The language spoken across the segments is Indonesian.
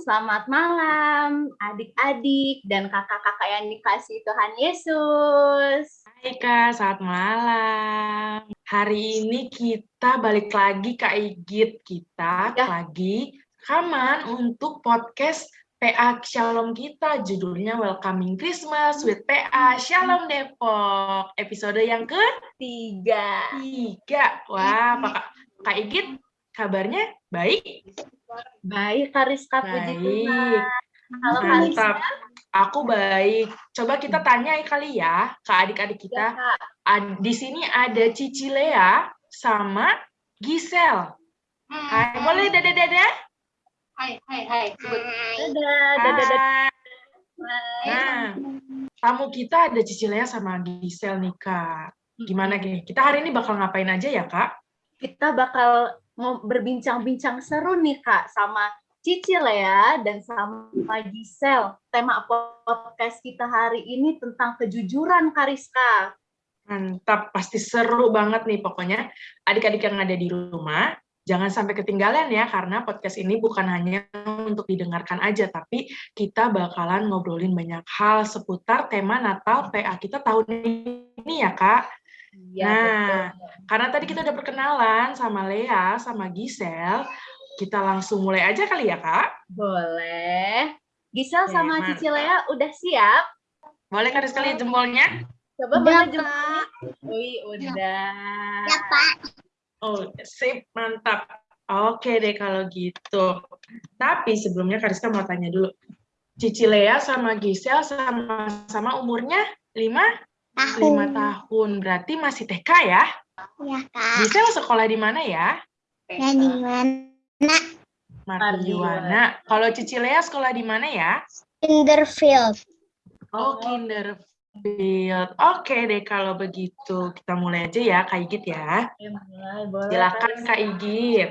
selamat malam adik-adik dan kakak-kakak yang dikasih Tuhan Yesus. Hai Kak, selamat malam. Hari ini kita balik lagi Kak Igit. Kita ya. lagi rekaman untuk podcast PA Shalom kita. Judulnya Welcoming Christmas with PA Shalom Depok. Episode yang ketiga. Tiga. Wah, Kak, Kak Igit kabarnya baik? Baik, Kariska, puji Tuhan. Halo, Mantap. Aku baik. Coba kita tanya kali ya ke adik-adik kita. Ya, di sini ada Cici Lea sama Gisel. Hai, hmm. boleh dada dada? Hai, hai, hai. Dadah, dadah, dadah. Nah, tamu kita ada Cici Lea sama Gisel nih, Kak. Gimana gini? Kita hari ini bakal ngapain aja ya, Kak? Kita bakal berbincang-bincang seru nih Kak sama Cici Lea dan sama Gisel. Tema podcast kita hari ini tentang kejujuran Kariska. Mantap, pasti seru banget nih pokoknya. Adik-adik yang ada di rumah, jangan sampai ketinggalan ya, karena podcast ini bukan hanya untuk didengarkan aja, tapi kita bakalan ngobrolin banyak hal seputar tema Natal PA kita tahun ini ya Kak. Iya, nah, betul. karena tadi kita udah perkenalan sama Lea, sama Gisel, kita langsung mulai aja kali ya, Kak? Boleh. Gisel sama Cici Lea udah siap? Boleh kan sekali jempolnya? Coba udah, jempolnya. Wih, udah. Ya, Pak. Oh, sip, mantap. Oke deh kalau gitu. Tapi sebelumnya Kariska mau tanya dulu. Cici Lea sama Gisel sama-sama umurnya 5 tahun. Lima tahun, berarti masih TK ya? Iya, Kak. Bisa sekolah di mana ya? Ya, di mana? Mardiwana. Kalau Cici Lea sekolah di mana ya? Kinderfield. Oh, Kinderfield. Oke deh kalau begitu. Kita mulai aja ya, Kak Igit ya. ya mulai, boleh. Silakan Kak Igit.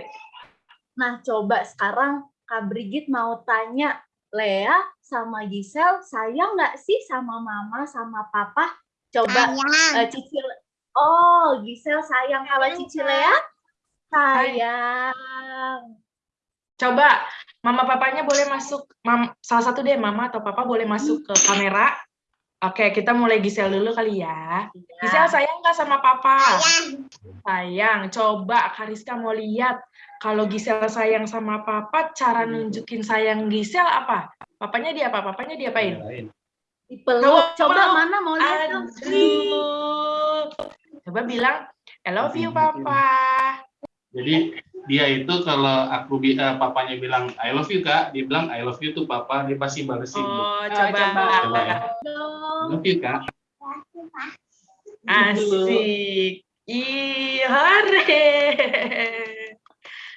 Nah, coba sekarang Kak Brigit mau tanya Lea sama Gisel sayang nggak sih sama mama sama papa? Coba uh, Cicil. Oh, Gisel sayang kalau Cicil ya? Sayang. Coba mama papanya boleh masuk mam, salah satu deh mama atau papa boleh masuk ke kamera. Oke, kita mulai Gisel dulu kali ya. ya. Gisel sayang nggak sama papa? Sayang. Sayang. Coba Kariska mau lihat kalau Gisel sayang sama papa, cara nunjukin sayang Gisel apa? Papanya dia apa? Papanya dia apain? Dipeluk. Coba mau, mana Coba bilang, I love you, Papa. Jadi dia itu kalau aku uh, papanya bilang I love you kak, dia bilang I love you tuh papa, dia pasti balesin. Oh, coba. coba. coba ya. I love you kak. Asik. Ih, hore.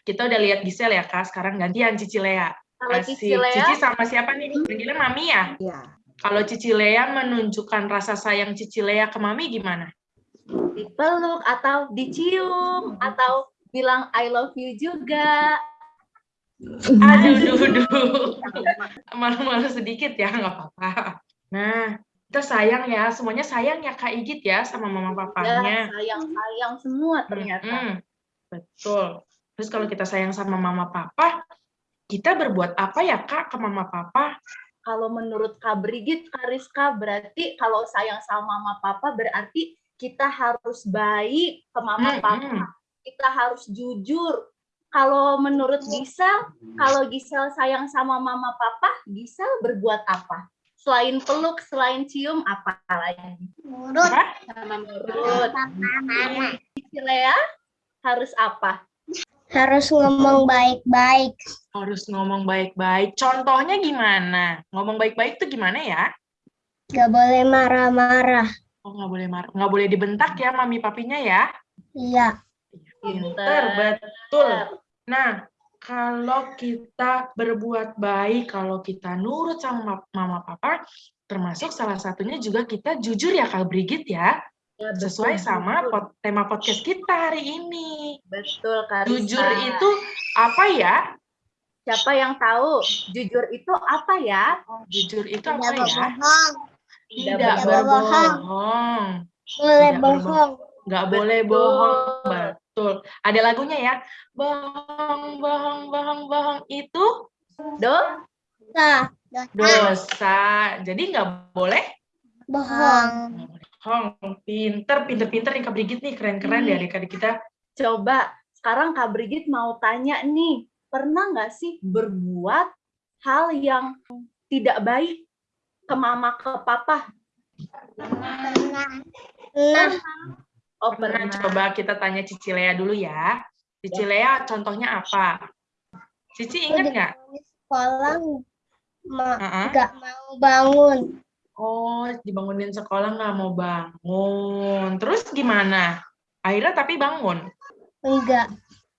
Kita udah lihat Gisel ya kak, sekarang gantian Cici Lea. Kalau Cici Lea. Cici sama siapa nih? Manggilnya Mami ya? Iya. Kalau Cici Lea menunjukkan rasa sayang Cici Lea ke Mami gimana? Dipeluk atau dicium atau bilang I love you juga. Aduh, duh, duh. Malu-malu sedikit ya, nggak apa-apa. Nah, kita sayang ya, semuanya sayang ya Kak Igit ya sama mama papanya. Ya, sayang-sayang semua ternyata. Hmm, hmm. Betul. Terus kalau kita sayang sama mama papa, kita berbuat apa ya Kak ke mama papa? kalau menurut Kak Brigit, Kariska, berarti kalau sayang sama mama papa berarti kita harus baik ke mama hmm, papa. Hmm. Kita harus jujur. Kalau menurut Gisel, kalau Gisel sayang sama mama papa, Gisel berbuat apa? Selain peluk, selain cium, apa lagi? Nurut. Sama nurut. Gisel ya, harus apa? Harus ngomong baik-baik. Harus ngomong baik-baik. Contohnya gimana? Ngomong baik-baik tuh gimana ya? Gak boleh marah-marah. Oh, nggak boleh marah. Nggak boleh dibentak ya mami papinya ya? Iya. Pinter, betul. Nah, kalau kita berbuat baik, kalau kita nurut sama mama papa, termasuk salah satunya juga kita jujur ya Kak Brigit ya. Ya, sesuai sama pot, tema podcast kita hari ini. Betul, Karisa. Jujur itu apa ya? Siapa yang tahu? Jujur itu apa ya? Jujur itu apa Tidak ya? Bohong. Tidak, Tidak berbohong. Boleh bohong. Nggak boleh bohong. Betul. Ada lagunya ya. Bohong, bohong, bohong, bohong itu do Dosa. Dosa. Jadi nggak boleh Bohong. bohong. Pinter, pinter-pinter nih Kak Brigit nih. Keren-keren deh adik-adik kita. Coba sekarang Kak Brigit mau tanya nih, pernah nggak sih berbuat hal yang tidak baik ke mama ke papa? Nah, Oh Pernah pernah. coba kita tanya Cici Lea dulu ya. Cici Lea contohnya apa? Cici ingat nggak? sekolah nggak mau bangun. Oh, dibangunin sekolah nggak mau bangun. Terus gimana? Akhirnya tapi bangun. Enggak,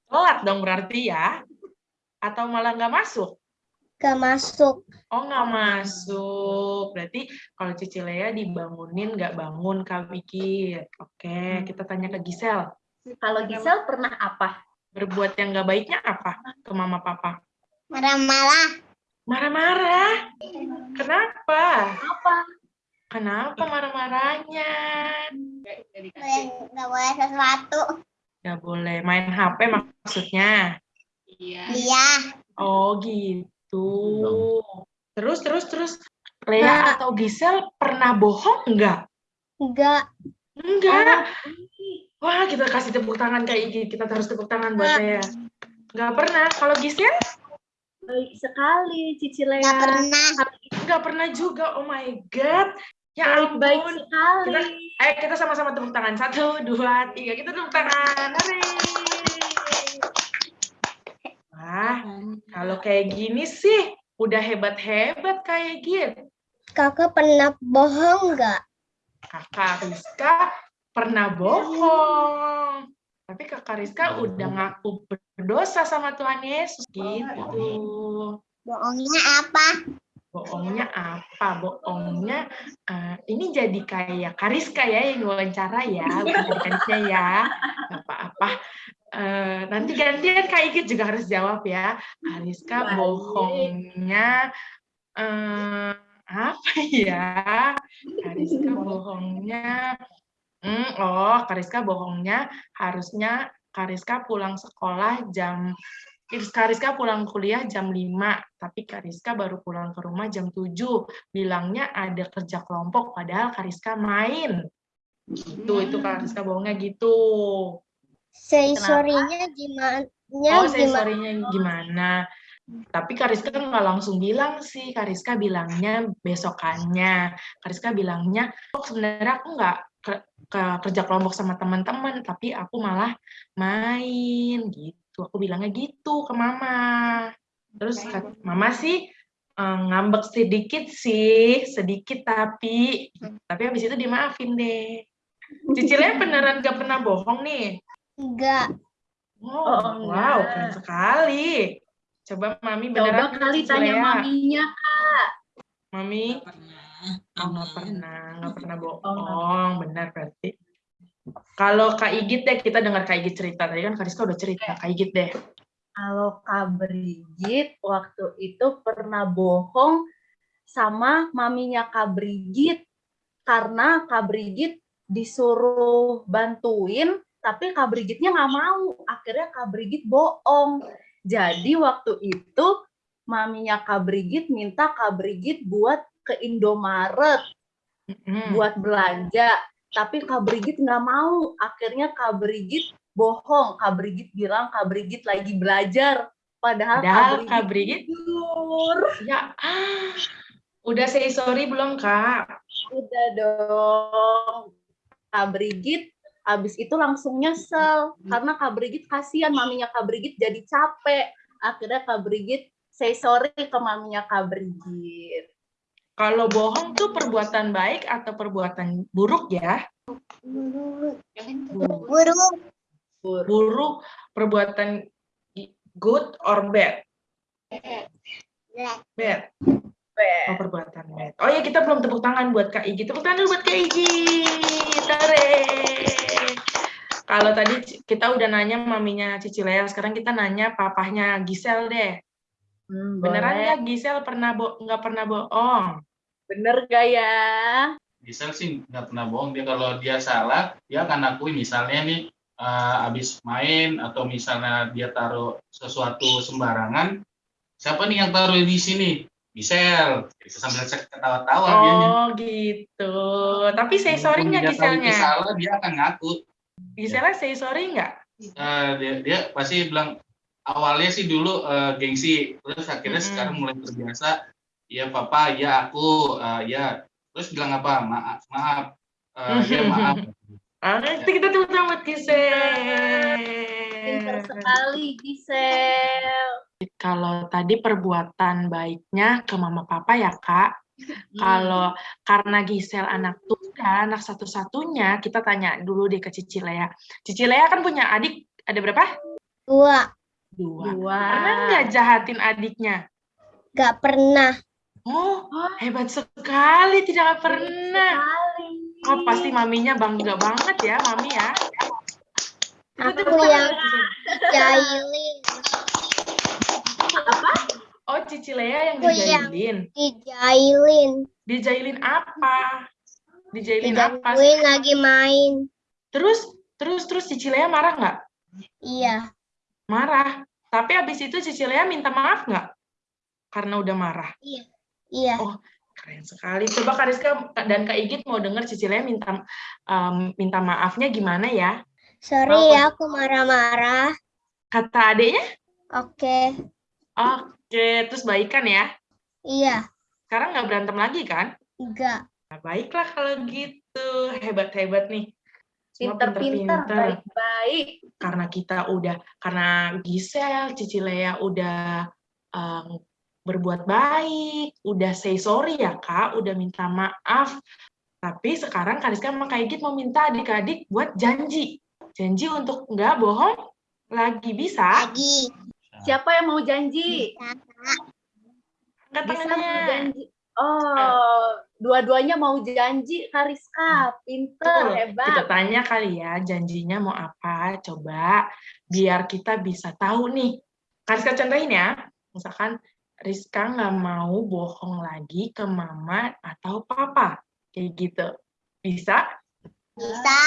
Telat dong berarti ya? Atau malah nggak masuk? Nggak masuk. Oh, nggak masuk. Berarti kalau Cici Lea dibangunin nggak bangun, Kak Vicky. Oke, kita tanya ke Gisel. Kalau Gisel pernah apa? Berbuat yang nggak baiknya apa ke mama papa? Marah-marah. Marah-marah. Kenapa? Apa? Kenapa marah-marahnya? Nggak boleh sesuatu. Nggak boleh main HP maksudnya. Iya. Oh gitu. Terus terus terus Lea Nggak. atau Gisel pernah bohong nggak? Enggak. Enggak. Wah kita kasih tepuk tangan kayak gini. Kita harus tepuk tangan buat Lea. Nggak pernah. Kalau Gisel Baik sekali, Cici Lea. Nggak pernah. nggak pernah juga. Oh my god. Ya Baik, baik ampun. sekali. Kita- Ayo kita sama-sama tepuk tangan. Satu, dua, tiga. Kita tepuk tangan. Hore. Wah, kalau kayak gini sih udah hebat-hebat kayak gitu. Kakak pernah bohong nggak? Kakak Rizka pernah bohong. Tapi kakak Rizka udah ngaku berdosa sama Tuhan Yesus gitu. Bohongnya apa? Bohongnya apa? Bohongnya eh, ini jadi kayak Kariska ya yang wawancara ya, bukan ya. Gak apa-apa. Eh, nanti gantian Kak Igit juga harus jawab ya. Kariska Baik. bohongnya eh, apa ya? Kariska bohongnya Hmm, oh, Kariska bohongnya harusnya Kariska pulang sekolah jam Kariska pulang kuliah jam 5, tapi Kariska baru pulang ke rumah jam 7. Bilangnya ada kerja kelompok, padahal Kariska main. Gitu, itu Kariska bohongnya gitu. Say sorry-nya gimana? Oh, saya gimana? Tapi Kariska nggak langsung bilang sih. Kariska bilangnya besokannya. Kariska bilangnya, oh sebenarnya aku nggak ke, ke- kerja kelompok sama teman-teman, tapi aku malah main gitu. Aku bilangnya gitu ke mama. Terus mama sih eh, ngambek sedikit sih, sedikit tapi, tapi habis itu dimaafin deh. Cicilnya beneran gak pernah bohong nih. Enggak. Oh, Oh, wow, keren sekali. Coba Mami Coba beneran kali Cici tanya maminya. Mami, oh, nggak pernah, nggak pernah bohong, benar berarti. Kalau Kak Igit deh, kita dengar Kak Igit cerita. Tadi kan Kariska udah cerita, Kak Igit deh. Kalau Kak Brigit waktu itu pernah bohong sama maminya Kak Brigit karena Kak Brigit disuruh bantuin tapi Kak Brigitnya nggak mau. Akhirnya Kak Brigit bohong. Jadi waktu itu maminya Kak Brigit minta Kak Brigit buat ke Indomaret Mm-mm. buat belanja. Tapi Kak Brigit nggak mau. Akhirnya Kak Brigit bohong. Kak Brigit bilang Kak Brigit lagi belajar. Padahal, Padahal Kak Brigit- tidur. Ya, ah, udah say sorry belum Kak? Udah dong. Kak Brigit habis itu langsung nyesel. Karena Kak Brigit kasihan maminya Kak Brigit jadi capek. Akhirnya Kak Brigit say sorry ke maminya Kak Brigit. Kalau bohong tuh perbuatan baik atau perbuatan buruk ya? Burung. Buruk, perbuatan good or bad? Bad. Oh, perbuatan bad. Oh ya, kita belum tepuk tangan buat Kak Igi. Tepuk tangan dulu buat Kak Igi. Tare. Kalau tadi kita udah nanya maminya Cici Lea, sekarang kita nanya papahnya Gisel deh. Hmm, Beneran boleh. nggak Gisel pernah bo nggak pernah bohong? Bener gak ya? Gisel sih nggak pernah bohong dia kalau dia salah dia akan akui misalnya nih eh, habis main atau misalnya dia taruh sesuatu sembarangan siapa nih yang taruh di sini Gisel gitu, sambil ketawa-tawa dianya. Oh gitu. Tapi say sorry Walaupun nggak dia Giselnya? salah dia akan ngaku Giselnya say sorry nggak? Eh, dia dia pasti bilang awalnya sih dulu eh, gengsi terus akhirnya Mm-mm. sekarang mulai terbiasa ya papa ya aku eh, ya terus bilang apa maaf maaf Eh, ya maaf Ah, nanti kita tepuk tangan buat Gisel. Pinter sekali Gisel. Kalau tadi perbuatan baiknya ke mama papa ya kak. Kalau karena Gisel anak tunggal, anak satu-satunya, kita tanya dulu deh ke Cici Lea. Cici Lea kan punya adik, ada berapa? Dua. Dua. Dua. Pernah nggak jahatin adiknya? Gak pernah. Oh, hebat sekali, tidak pernah. Sekali. Oh, pasti maminya bangga banget ya, mami ya. Aku yang buat Gisel. Oh, Cici Lea yang Aku yang- dijailin. Dijailin. Dijailin apa? Dijailin apa? Digangguin lagi main. Terus, terus, terus Cici Lea marah nggak? Iya. Marah. Tapi habis itu Cici Lea minta maaf nggak? Karena udah marah. Iya. Oh, Keren sekali. Coba Kak Rizka dan Kak Igit mau dengar Cici Lea minta em, minta maafnya gimana ya? Sorry ya aku marah-marah. Kata adiknya? Oke. Oke, terus baikan ya. Iya. Sekarang nggak berantem lagi kan? Enggak. Nah, baiklah kalau gitu. Hebat-hebat nih. Pinter-pinter, baik-baik. karena kita udah karena Gisel, Cici Lea udah em, berbuat baik, udah say sorry ya kak, udah minta maaf. Tapi sekarang Kak Rizka sama Kak Igit mau minta adik-adik buat janji. Janji untuk nggak bohong lagi bisa. Lagi. Siapa yang mau janji? Angkat tangannya. janji. Oh, dua-duanya mau janji, Kariska. Pinter, Tuh, hebat. Kita tanya kali ya, janjinya mau apa? Coba biar kita bisa tahu nih. Kak Rizka contohin ya. Misalkan Rizka nggak mau bohong lagi ke mama atau papa. Kayak gitu. Bisa? Bisa.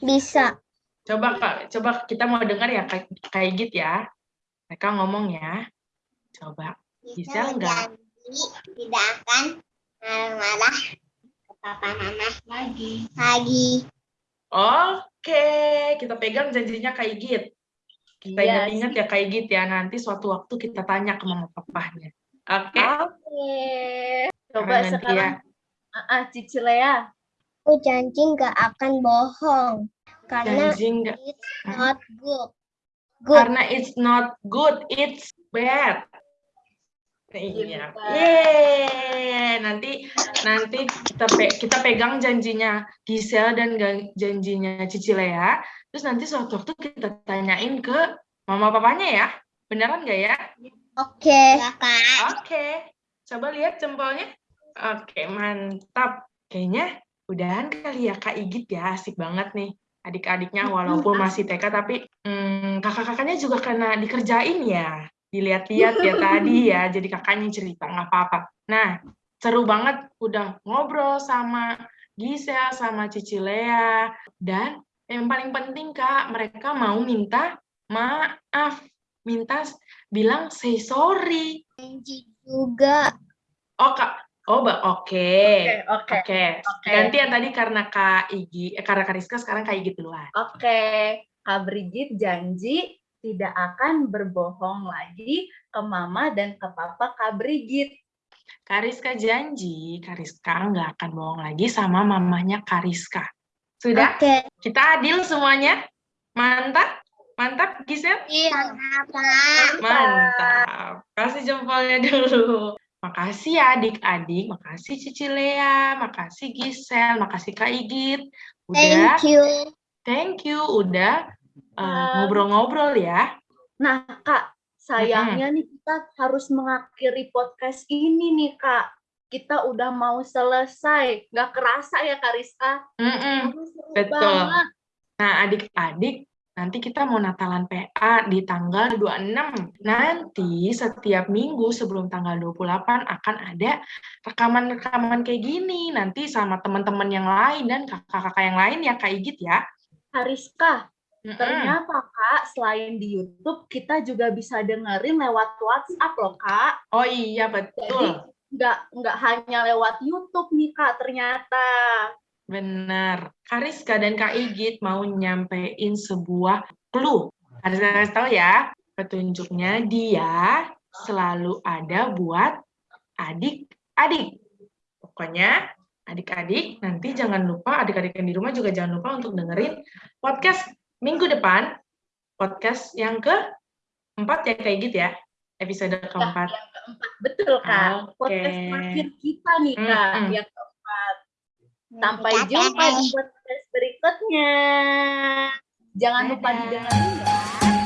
Bisa. Coba Kak, coba kita mau dengar ya kayak kayak gitu ya. Mereka ngomong ya. Coba. Bisa nggak? Tidak akan marah-marah ke papa mama lagi. Lagi. Oke, kita pegang janjinya Kak Igit. Kita Iya ingat-ingat ya Kak Igit ya, nanti suatu waktu kita tanya ke mama papahnya. Oke? Oke. Coba Karena nanti sekarang, ya, ah, ah, Cici Lea. Aku janji nggak akan bohong. Karena janji nggak, it's not good. Good. karena it's not good, it's bad. Iya. Yeay. Nanti nanti kita pe- kita pegang janjinya Gisel dan janjinya Cici Lea. Terus nanti suatu waktu kita tanyain ke mama papanya ya. Beneran nggak ya? Oke. Oke. Coba lihat jempolnya. Oke, mantap. Kayaknya udahan kali ya Kak Igit ya. Asik banget nih. Adik-adiknya walaupun masih TK tapi hmm, kakak-kakaknya juga kena dikerjain ya. Dilihat-lihat ya tadi ya. Jadi kakaknya cerita nggak apa-apa. Nah, seru banget udah ngobrol sama Gisel sama Cici Lea dan yang paling penting Kak, mereka mau minta maaf, minta bilang say sorry. Juga. Oh kak, oh ba- oke, Oke, oke. oke. Ganti yang tadi karena kak Igi, eh, karena Kak Rizka sekarang kak Igi duluan. Oke, Kak Brigit janji tidak akan berbohong lagi ke mama dan ke papa Kak Brigit. Kak Rizka janji, Kak Rizka nggak akan bohong lagi sama mamanya Kak Rizka. Sudah? Oke. Kita adil semuanya? Mantap? Mantap, Gisel? Iya. Mantap. Kasih jempolnya dulu. Makasih ya adik-adik, makasih Cici Lea, makasih Gisel, makasih Kak Igit. Udah, Thank you. thank you, udah uh, ngobrol-ngobrol ya. Nah, Kak, sayangnya nih kita harus mengakhiri podcast ini nih, Kak. Kita udah mau selesai. Nggak kerasa ya, Kak Rizka? Mm-mm. Aduh, seru betul. banget. Nah, adik-adik, nanti kita mau Natalan PA di tanggal 26. Nanti setiap minggu sebelum tanggal 28 akan ada rekaman-rekaman kayak gini. Nanti sama teman-teman yang lain dan kakak-kakak yang lain ya, Kak Igit ya. Kak Rizka, Mm-mm. Ternyata Kak, selain di YouTube, kita juga bisa dengerin lewat WhatsApp loh Kak. Oh iya betul. Nggak, nggak hanya lewat YouTube nih Kak, ternyata. Benar. Kariska dan Kak Igit mau nyampein sebuah clue. Kariska kasih tahu ya, petunjuknya dia selalu ada buat adik-adik. Pokoknya adik-adik nanti jangan lupa, adik-adik yang di rumah juga jangan lupa untuk dengerin podcast minggu depan, podcast yang keempat ya Kak Igit ya, episode keempat. Yang keempat, betul Kak. Oke. Podcast terakhir kita nih Kak, Mm-mm. yang keempat. Sampai jumpa di podcast berikutnya. Jangan lupa didengerin ya.